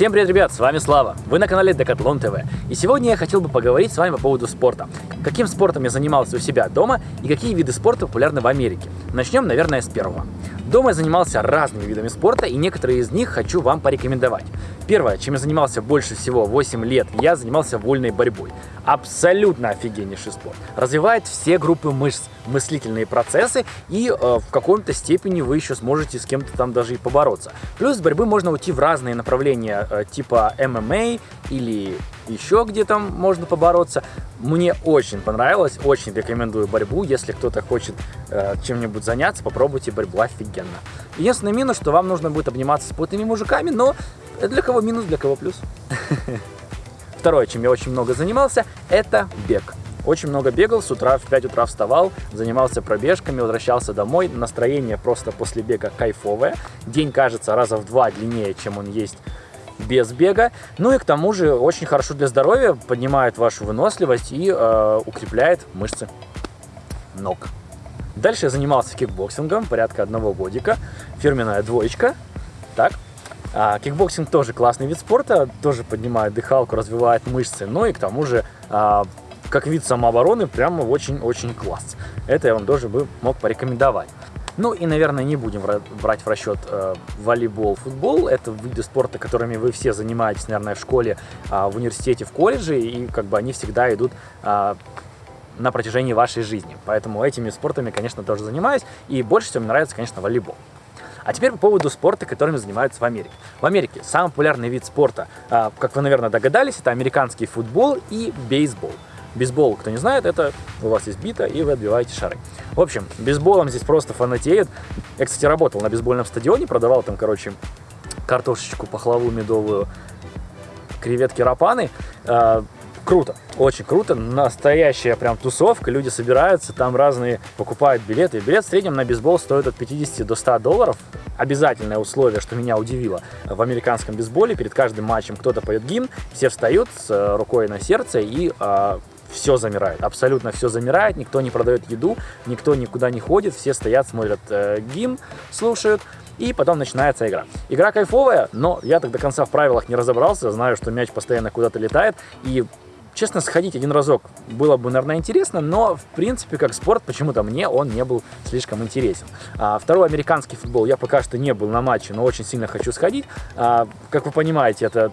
Всем привет, ребят, с вами Слава, вы на канале Decathlon TV. И сегодня я хотел бы поговорить с вами по поводу спорта. Каким спортом я занимался у себя дома и какие виды спорта популярны в Америке. Начнем, наверное, с первого. Дома я занимался разными видами спорта, и некоторые из них хочу вам порекомендовать. Первое, чем я занимался больше всего 8 лет, я занимался вольной борьбой. Абсолютно офигеннейший спорт. Развивает все группы мышц, мыслительные процессы, и э, в каком-то степени вы еще сможете с кем-то там даже и побороться. Плюс с борьбы можно уйти в разные направления, э, типа ММА или еще где там можно побороться. Мне очень понравилось, очень рекомендую борьбу. Если кто-то хочет э, чем-нибудь заняться, попробуйте борьбу, офигенно. Единственный минус, что вам нужно будет обниматься с плотными мужиками, но для кого минус, для кого плюс. Второе, чем я очень много занимался, это бег. Очень много бегал, с утра в 5 утра вставал, занимался пробежками, возвращался домой. Настроение просто после бега кайфовое. День кажется раза в два длиннее, чем он есть без бега. Ну и к тому же очень хорошо для здоровья, поднимает вашу выносливость и э, укрепляет мышцы ног. Дальше я занимался кикбоксингом, порядка одного годика, фирменная двоечка. Так, а, кикбоксинг тоже классный вид спорта, тоже поднимает дыхалку, развивает мышцы, но и к тому же, а, как вид самообороны, прямо очень-очень класс. Это я вам тоже бы мог порекомендовать. Ну и, наверное, не будем брать в расчет э, волейбол, футбол. Это виды спорта, которыми вы все занимаетесь, наверное, в школе, э, в университете, в колледже, и как бы они всегда идут э, на протяжении вашей жизни. Поэтому этими спортами, конечно, тоже занимаюсь, и больше всего мне нравится, конечно, волейбол. А теперь по поводу спорта, которыми занимаются в Америке. В Америке самый популярный вид спорта, э, как вы, наверное, догадались, это американский футбол и бейсбол. Бейсбол, кто не знает, это у вас есть бита, и вы отбиваете шары. В общем, бейсболом здесь просто фанатеют. Я, кстати, работал на бейсбольном стадионе, продавал там, короче, картошечку, пахлаву медовую, креветки рапаны. А, круто, очень круто, настоящая прям тусовка, люди собираются, там разные покупают билеты. Билет в среднем на бейсбол стоит от 50 до 100 долларов. Обязательное условие, что меня удивило, в американском бейсболе перед каждым матчем кто-то поет гимн, все встают с э, рукой на сердце и а, все замирает, абсолютно все замирает, никто не продает еду, никто никуда не ходит, все стоят, смотрят э, гимн, слушают, и потом начинается игра. Игра кайфовая, но я так до конца в правилах не разобрался, знаю, что мяч постоянно куда-то летает, и честно, сходить один разок было бы, наверное, интересно, но, в принципе, как спорт, почему-то мне он не был слишком интересен. А, второй американский футбол я пока что не был на матче, но очень сильно хочу сходить. А, как вы понимаете, это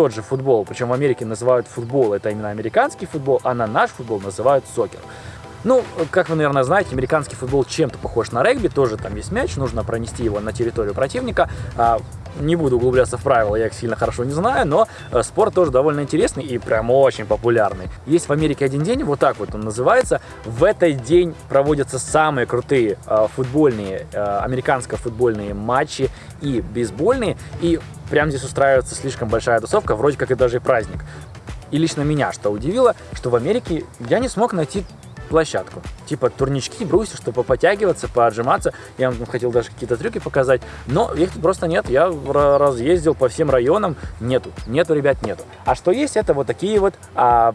тот же футбол, причем в Америке называют футбол, это именно американский футбол, а на наш футбол называют сокер. Ну, как вы, наверное, знаете, американский футбол чем-то похож на регби, тоже там есть мяч, нужно пронести его на территорию противника. Не буду углубляться в правила, я их сильно хорошо не знаю, но э, спорт тоже довольно интересный и прям очень популярный. Есть в Америке один день, вот так вот он называется. В этот день проводятся самые крутые э, футбольные, э, американско-футбольные матчи и бейсбольные. И прям здесь устраивается слишком большая тусовка, вроде как и даже праздник. И лично меня что удивило, что в Америке я не смог найти площадку. Типа турнички, брусья, чтобы потягиваться, поотжиматься. Я вам хотел даже какие-то трюки показать, но их просто нет. Я разъездил по всем районам, нету. Нету, ребят, нету. А что есть, это вот такие вот а,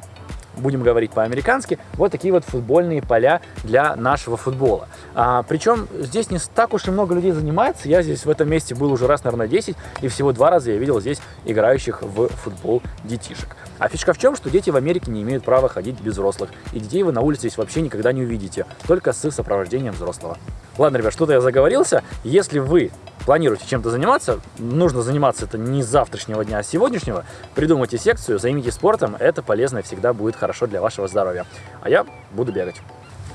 будем говорить по-американски, вот такие вот футбольные поля для нашего футбола. А, причем здесь не так уж и много людей занимается, я здесь в этом месте был уже раз, наверное, 10, и всего два раза я видел здесь играющих в футбол детишек. А фишка в чем, что дети в Америке не имеют права ходить без взрослых, и детей вы на улице здесь вообще никогда не увидите, только с сопровождением взрослого. Ладно, ребят, что-то я заговорился, если вы планируете чем-то заниматься, нужно заниматься это не с завтрашнего дня, а с сегодняшнего. Придумайте секцию, займитесь спортом, это полезно и всегда будет хорошо для вашего здоровья. А я буду бегать.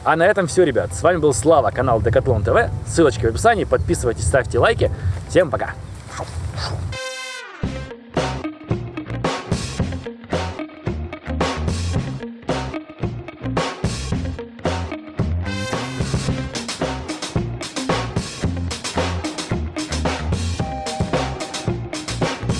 А на этом все, ребят. С вами был Слава, канал Decathlon TV. Ссылочки в описании. Подписывайтесь, ставьте лайки. Всем пока!